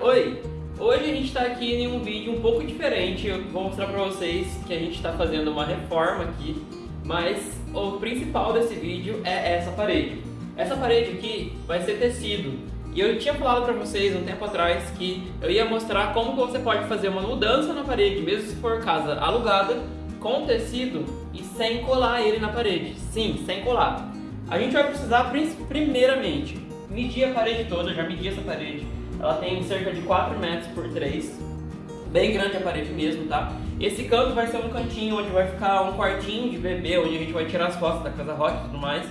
Oi! Hoje a gente está aqui em um vídeo um pouco diferente. Eu vou mostrar para vocês que a gente está fazendo uma reforma aqui, mas o principal desse vídeo é essa parede. Essa parede aqui vai ser tecido. E eu tinha falado para vocês um tempo atrás que eu ia mostrar como você pode fazer uma mudança na parede, mesmo se for casa alugada, com tecido e sem colar ele na parede. Sim, sem colar. A gente vai precisar primeiramente medir a parede toda, já medi essa parede. Ela tem cerca de 4 metros por 3, bem grande a parede mesmo, tá? Esse canto vai ser um cantinho onde vai ficar um quartinho de bebê, onde a gente vai tirar as fotos da casa rock e tudo mais.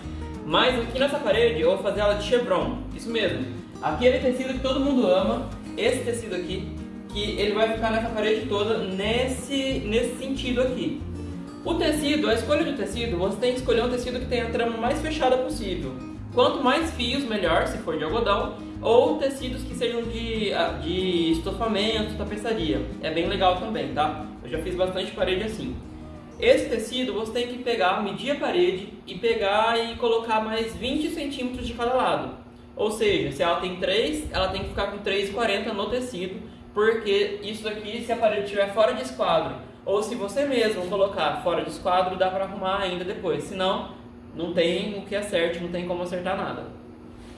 Mas aqui nessa parede eu vou fazer ela de chevron, isso mesmo. Aquele tecido que todo mundo ama, esse tecido aqui, que ele vai ficar nessa parede toda nesse, nesse sentido aqui. O tecido, a escolha do tecido, você tem que escolher um tecido que tenha a trama mais fechada possível. Quanto mais fios, melhor, se for de algodão, ou tecidos que sejam de, ah, de estofamento, tapeçaria. É bem legal também, tá? Eu já fiz bastante parede assim. Esse tecido você tem que pegar, medir a parede e pegar e colocar mais 20 centímetros de cada lado. Ou seja, se ela tem 3, ela tem que ficar com 3,40 no tecido, porque isso daqui, se a parede estiver fora de esquadro, ou se você mesmo colocar fora de esquadro, dá para arrumar ainda depois. Senão, não tem o que acerte, não tem como acertar nada.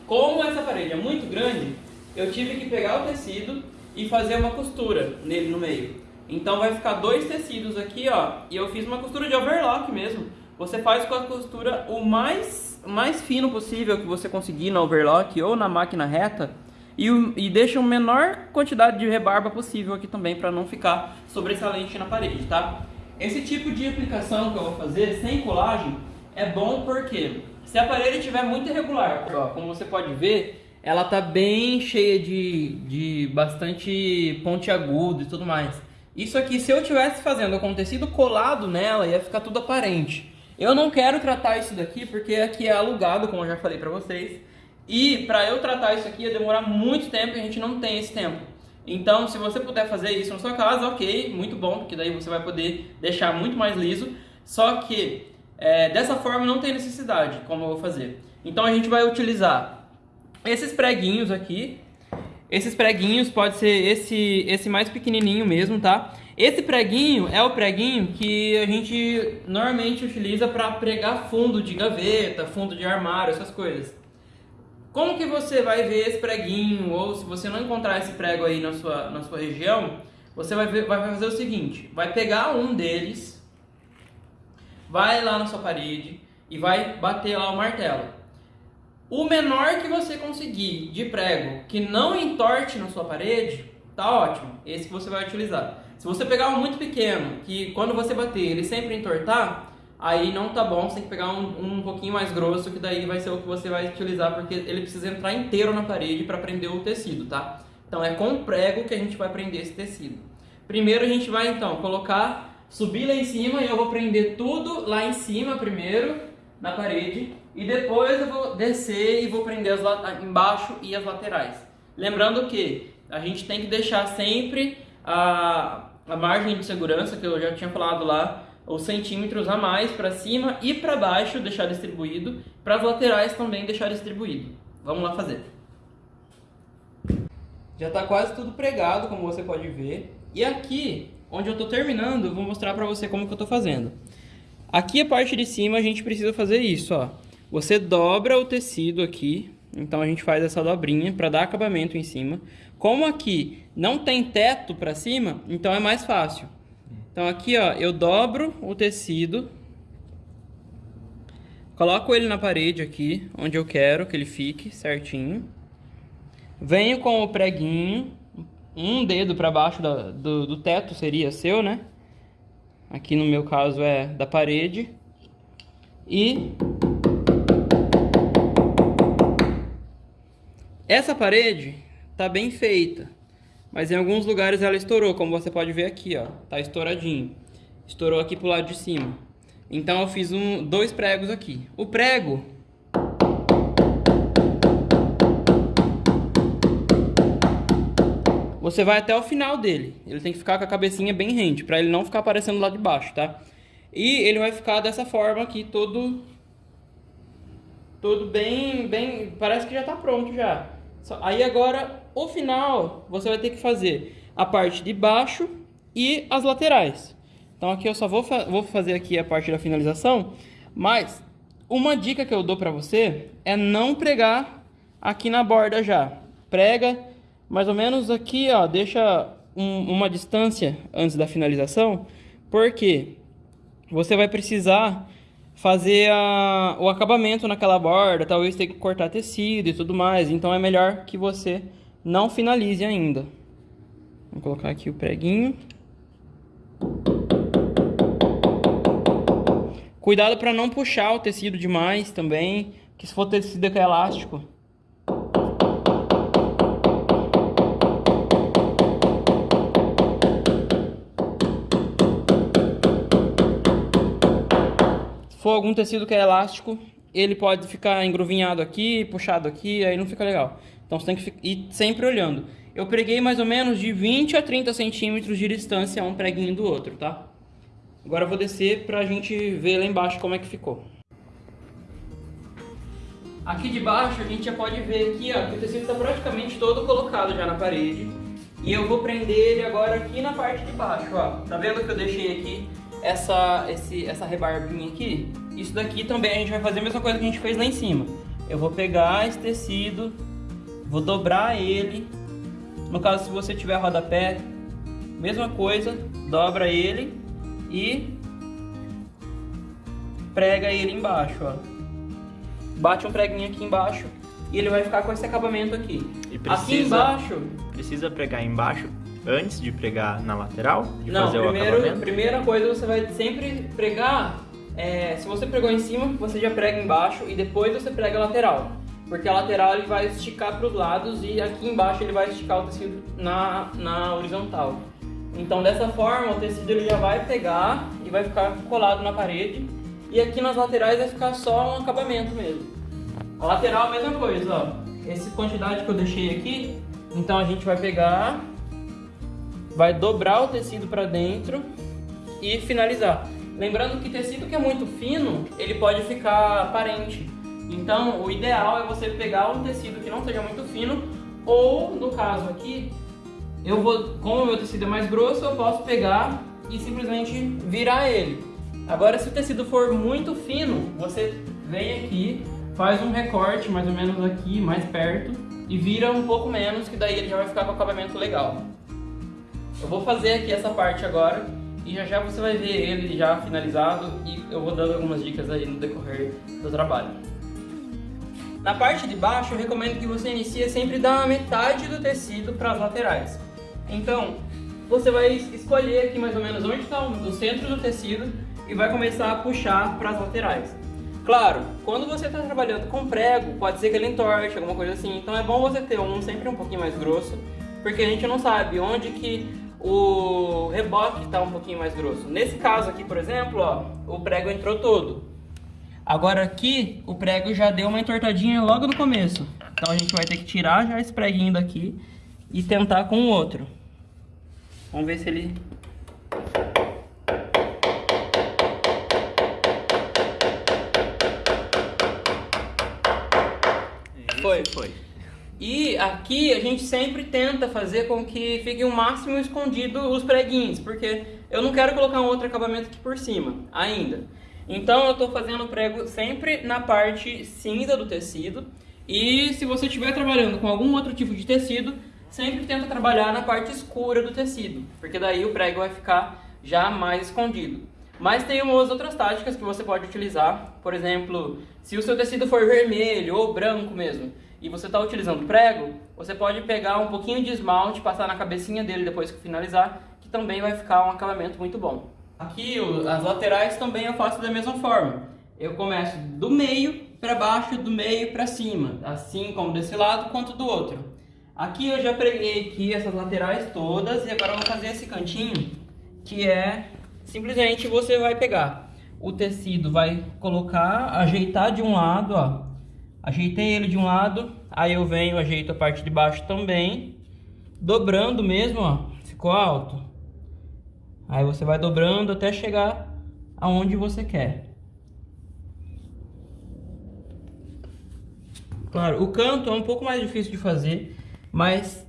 Como essa parede é muito grande, eu tive que pegar o tecido e fazer uma costura nele no meio. Então vai ficar dois tecidos aqui, ó, e eu fiz uma costura de overlock mesmo. Você faz com a costura o mais, mais fino possível que você conseguir na overlock ou na máquina reta e, e deixa a menor quantidade de rebarba possível aqui também para não ficar sobressalente na parede, tá? Esse tipo de aplicação que eu vou fazer sem colagem é bom porque se a parede estiver muito irregular, ó, como você pode ver, ela tá bem cheia de, de bastante pontiagudo e tudo mais. Isso aqui, se eu tivesse fazendo com tecido colado nela, ia ficar tudo aparente. Eu não quero tratar isso daqui porque aqui é alugado, como eu já falei pra vocês. E para eu tratar isso aqui ia demorar muito tempo e a gente não tem esse tempo. Então, se você puder fazer isso na sua casa, ok, muito bom, porque daí você vai poder deixar muito mais liso. Só que é, dessa forma não tem necessidade, como eu vou fazer. Então a gente vai utilizar esses preguinhos aqui. Esses preguinhos pode ser esse, esse mais pequenininho mesmo, tá? Esse preguinho é o preguinho que a gente normalmente utiliza para pregar fundo de gaveta, fundo de armário, essas coisas. Como que você vai ver esse preguinho, ou se você não encontrar esse prego aí na sua, na sua região, você vai, ver, vai fazer o seguinte, vai pegar um deles, vai lá na sua parede e vai bater lá o martelo. O menor que você conseguir de prego que não entorte na sua parede, tá ótimo. Esse que você vai utilizar. Se você pegar um muito pequeno, que quando você bater ele sempre entortar, aí não tá bom, você tem que pegar um, um pouquinho mais grosso, que daí vai ser o que você vai utilizar, porque ele precisa entrar inteiro na parede para prender o tecido, tá? Então é com prego que a gente vai prender esse tecido. Primeiro a gente vai então colocar subir lá em cima e eu vou prender tudo lá em cima primeiro, na parede, e depois eu vou descer e vou prender as embaixo e as laterais. Lembrando que a gente tem que deixar sempre a, a margem de segurança, que eu já tinha falado lá, os centímetros a mais para cima e para baixo deixar distribuído, para as laterais também deixar distribuído. Vamos lá fazer. Já está quase tudo pregado, como você pode ver. E aqui onde eu estou terminando, vou mostrar para você como que eu estou fazendo. Aqui a parte de cima a gente precisa fazer isso, ó. Você dobra o tecido aqui, então a gente faz essa dobrinha para dar acabamento em cima. Como aqui não tem teto para cima, então é mais fácil. Então aqui, ó, eu dobro o tecido, coloco ele na parede aqui, onde eu quero que ele fique certinho. Venho com o preguinho, um dedo para baixo do, do, do teto seria seu, né? Aqui no meu caso é da parede. E essa parede tá bem feita, mas em alguns lugares ela estourou, como você pode ver aqui, ó, tá estouradinho. Estourou aqui pro lado de cima. Então eu fiz um, dois pregos aqui. O prego você vai até o final dele. Ele tem que ficar com a cabecinha bem rente, para ele não ficar aparecendo lá de baixo, tá? E ele vai ficar dessa forma aqui, todo tudo bem, bem, parece que já está pronto já. Aí agora, o final, você vai ter que fazer a parte de baixo e as laterais. Então aqui eu só vou, fa vou fazer aqui a parte da finalização, mas uma dica que eu dou para você é não pregar aqui na borda já. Prega mais ou menos aqui, ó, deixa um, uma distância antes da finalização, porque você vai precisar fazer a, o acabamento naquela borda, talvez ter que cortar tecido e tudo mais, então é melhor que você não finalize ainda. Vou colocar aqui o preguinho. Cuidado para não puxar o tecido demais também, que se for tecido que é elástico, for algum tecido que é elástico, ele pode ficar engruvinhado aqui, puxado aqui, aí não fica legal. Então você tem que ir sempre olhando. Eu preguei mais ou menos de 20 a 30 centímetros de distância um preguinho do outro, tá? Agora eu vou descer pra gente ver lá embaixo como é que ficou. Aqui de baixo a gente já pode ver aqui, ó, que o tecido está praticamente todo colocado já na parede. E eu vou prender ele agora aqui na parte de baixo, ó. Tá vendo que eu deixei aqui essa, esse, essa rebarbinha aqui, isso daqui também a gente vai fazer a mesma coisa que a gente fez lá em cima. Eu vou pegar esse tecido, vou dobrar ele. No caso, se você tiver rodapé, mesma coisa, dobra ele e prega ele embaixo, ó. Bate um preguinho aqui embaixo e ele vai ficar com esse acabamento aqui. Precisa, aqui embaixo... Precisa pregar embaixo antes de pregar na lateral? De Não, fazer primeiro, o acabamento? primeira coisa você vai sempre pregar, é, se você pregou em cima, você já prega embaixo e depois você prega a lateral. Porque a lateral ele vai esticar para os lados e aqui embaixo ele vai esticar o tecido na, na horizontal. Então dessa forma o tecido ele já vai pegar e vai ficar colado na parede e aqui nas laterais vai ficar só um acabamento mesmo. A lateral a mesma coisa, ó. Essa quantidade que eu deixei aqui, então a gente vai pegar vai dobrar o tecido para dentro e finalizar. Lembrando que tecido que é muito fino, ele pode ficar aparente. Então, o ideal é você pegar um tecido que não seja muito fino, ou no caso aqui, eu vou, como o meu tecido é mais grosso, eu posso pegar e simplesmente virar ele. Agora, se o tecido for muito fino, você vem aqui, faz um recorte mais ou menos aqui, mais perto, e vira um pouco menos, que daí ele já vai ficar com acabamento legal. Eu vou fazer aqui essa parte agora e já já você vai ver ele já finalizado e eu vou dando algumas dicas aí no decorrer do trabalho. Na parte de baixo eu recomendo que você inicie sempre da metade do tecido para as laterais. Então, você vai escolher aqui mais ou menos onde está o centro do tecido e vai começar a puxar para as laterais. Claro, quando você está trabalhando com prego, pode ser que ele entorte, alguma coisa assim, então é bom você ter um sempre um pouquinho mais grosso, porque a gente não sabe onde que o reboque está um pouquinho mais grosso. Nesse caso aqui, por exemplo, ó, o prego entrou todo. Agora aqui, o prego já deu uma entortadinha logo no começo. Então a gente vai ter que tirar já esse preguinho daqui e tentar com o outro. Vamos ver se ele... Foi. Foi. E aqui a gente sempre tenta fazer com que fique o máximo escondido os preguinhos, porque eu não quero colocar um outro acabamento aqui por cima, ainda. Então eu estou fazendo o prego sempre na parte cinza do tecido. E se você estiver trabalhando com algum outro tipo de tecido, sempre tenta trabalhar na parte escura do tecido, porque daí o prego vai ficar já mais escondido. Mas tem umas outras táticas que você pode utilizar, por exemplo, se o seu tecido for vermelho ou branco mesmo, e você está utilizando prego, você pode pegar um pouquinho de esmalte, passar na cabecinha dele depois que finalizar, que também vai ficar um acabamento muito bom. Aqui as laterais também eu faço da mesma forma. Eu começo do meio para baixo, do meio para cima, assim como desse lado quanto do outro. Aqui eu já preguei aqui essas laterais todas e agora eu vou fazer esse cantinho, que é simplesmente você vai pegar o tecido, vai colocar, ajeitar de um lado, ó, Ajeitei ele de um lado, aí eu venho, ajeito a parte de baixo também, dobrando mesmo, ó, ficou alto. Aí você vai dobrando até chegar aonde você quer. Claro, o canto é um pouco mais difícil de fazer, mas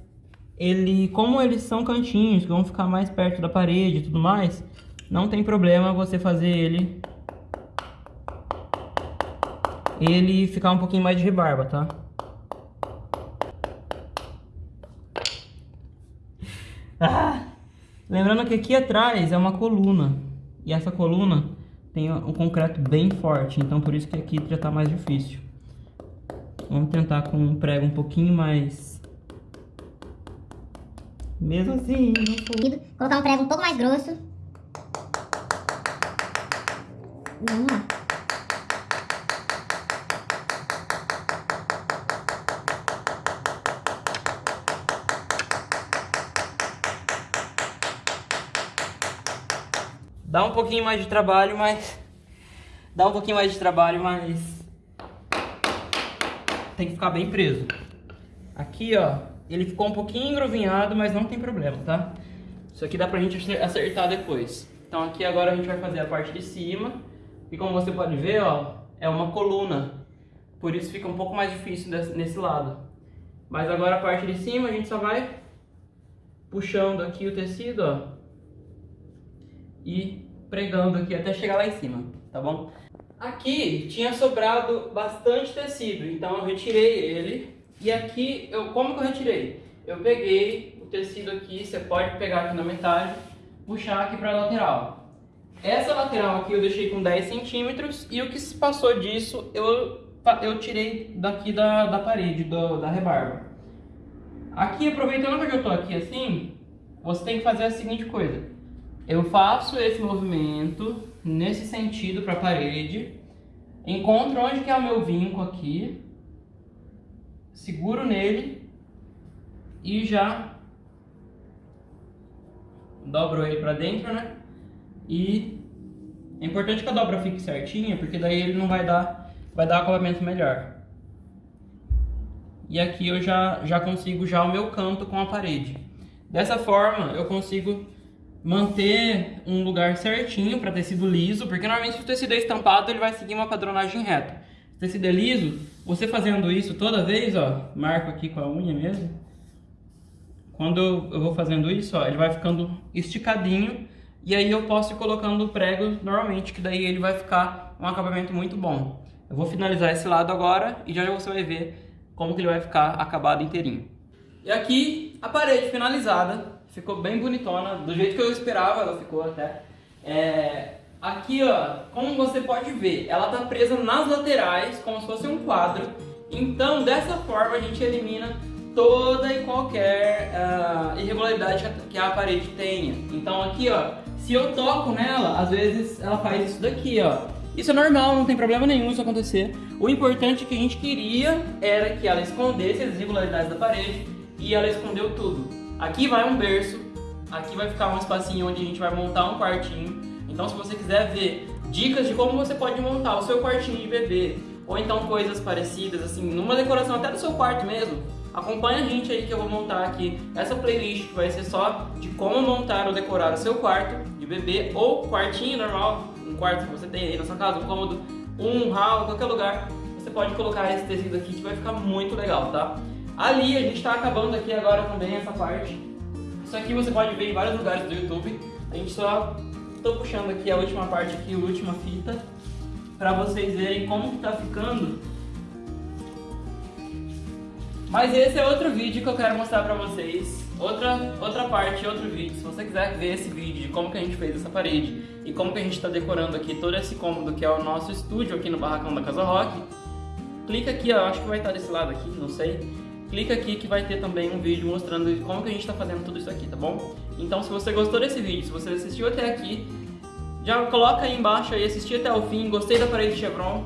ele, como eles são cantinhos que vão ficar mais perto da parede e tudo mais, não tem problema você fazer ele ele ficar um pouquinho mais de rebarba, tá? Ah, lembrando que aqui atrás é uma coluna e essa coluna tem um concreto bem forte, então por isso que aqui já tá mais difícil. Vamos tentar com um prego um pouquinho mais... Mesmo assim, não Colocar um prego um pouco mais grosso. Vamos lá. Dá um pouquinho mais de trabalho, mas... Dá um pouquinho mais de trabalho, mas tem que ficar bem preso. Aqui, ó, ele ficou um pouquinho engrovinhado, mas não tem problema, tá? Isso aqui dá pra gente acertar depois. Então aqui agora a gente vai fazer a parte de cima. E como você pode ver, ó, é uma coluna. Por isso fica um pouco mais difícil nesse lado. Mas agora a parte de cima a gente só vai puxando aqui o tecido, ó. E pregando aqui até chegar lá em cima, tá bom? Aqui tinha sobrado bastante tecido, então eu retirei ele. E aqui, eu, como que eu retirei? Eu peguei o tecido aqui, você pode pegar aqui na metade, puxar aqui para a lateral. Essa lateral aqui eu deixei com 10 centímetros e o que se passou disso eu, eu tirei daqui da, da parede, do, da rebarba. Aqui, aproveitando que eu estou aqui assim, você tem que fazer a seguinte coisa. Eu faço esse movimento nesse sentido para a parede, encontro onde que é o meu vinco aqui, seguro nele e já dobro ele para dentro, né? E é importante que a dobra fique certinha, porque daí ele não vai dar, vai dar acabamento melhor. E aqui eu já, já consigo já o meu canto com a parede. Dessa forma eu consigo manter um lugar certinho para tecido liso, porque normalmente se o tecido é estampado, ele vai seguir uma padronagem reta. Se o tecido é liso, você fazendo isso toda vez, ó, marco aqui com a unha mesmo, quando eu vou fazendo isso, ó, ele vai ficando esticadinho, e aí eu posso ir colocando pregos normalmente, que daí ele vai ficar um acabamento muito bom. Eu vou finalizar esse lado agora, e já, já você vai ver como que ele vai ficar acabado inteirinho. E aqui, a parede finalizada, ficou bem bonitona, do jeito que eu esperava ela ficou até. É, aqui, ó, como você pode ver, ela tá presa nas laterais, como se fosse um quadro. Então, dessa forma, a gente elimina toda e qualquer uh, irregularidade que a parede tenha. Então aqui, ó, se eu toco nela, às vezes ela faz isso daqui, ó. Isso é normal, não tem problema nenhum isso acontecer. O importante que a gente queria era que ela escondesse as irregularidades da parede e ela escondeu tudo. Aqui vai um berço, aqui vai ficar um espacinho onde a gente vai montar um quartinho. Então se você quiser ver dicas de como você pode montar o seu quartinho de bebê, ou então coisas parecidas, assim, numa decoração até do seu quarto mesmo, acompanha a gente aí que eu vou montar aqui essa playlist que vai ser só de como montar ou decorar o seu quarto de bebê ou quartinho normal, um quarto que você tem aí na sua casa, um cômodo, um hall, qualquer lugar, você pode colocar esse tecido aqui que vai ficar muito legal, tá? Ali a gente está acabando aqui agora também essa parte. Isso aqui você pode ver em vários lugares do YouTube. A gente só estou puxando aqui a última parte aqui, a última fita, para vocês verem como que tá ficando. Mas esse é outro vídeo que eu quero mostrar para vocês. Outra, outra parte, outro vídeo. Se você quiser ver esse vídeo de como que a gente fez essa parede e como que a gente está decorando aqui todo esse cômodo que é o nosso estúdio aqui no Barracão da Casa Rock, clica aqui, ó, acho que vai estar desse lado aqui, não sei clica aqui que vai ter também um vídeo mostrando como que a gente está fazendo tudo isso aqui, tá bom? Então se você gostou desse vídeo, se você assistiu até aqui, já coloca aí embaixo aí, assistir até o fim, gostei da parede de Chevron,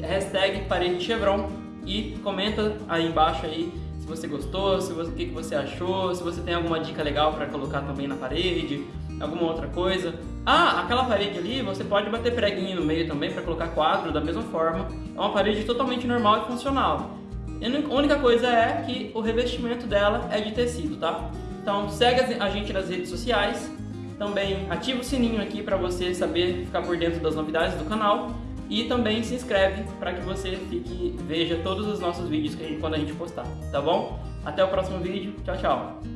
hashtag parede de Chevron e comenta aí embaixo aí se você gostou, se você, o que, que você achou, se você tem alguma dica legal para colocar também na parede, alguma outra coisa. Ah, aquela parede ali, você pode bater preguinho no meio também para colocar quadro da mesma forma. É uma parede totalmente normal e funcional. A única coisa é que o revestimento dela é de tecido, tá? Então segue a gente nas redes sociais, também ativa o sininho aqui para você saber ficar por dentro das novidades do canal E também se inscreve para que você fique, veja todos os nossos vídeos que a gente, quando a gente postar, tá bom? Até o próximo vídeo. Tchau, tchau.